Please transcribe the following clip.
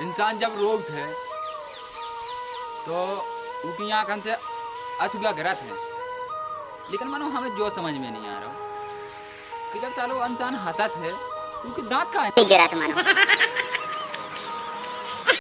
इंसान जब रोग थे तो उनकी आंखन से अछुआ गिरत है लेकिन मानो हमें जो समझ में नहीं आ रहा कि जब चालो इंसान हंसत है उनके दांत का है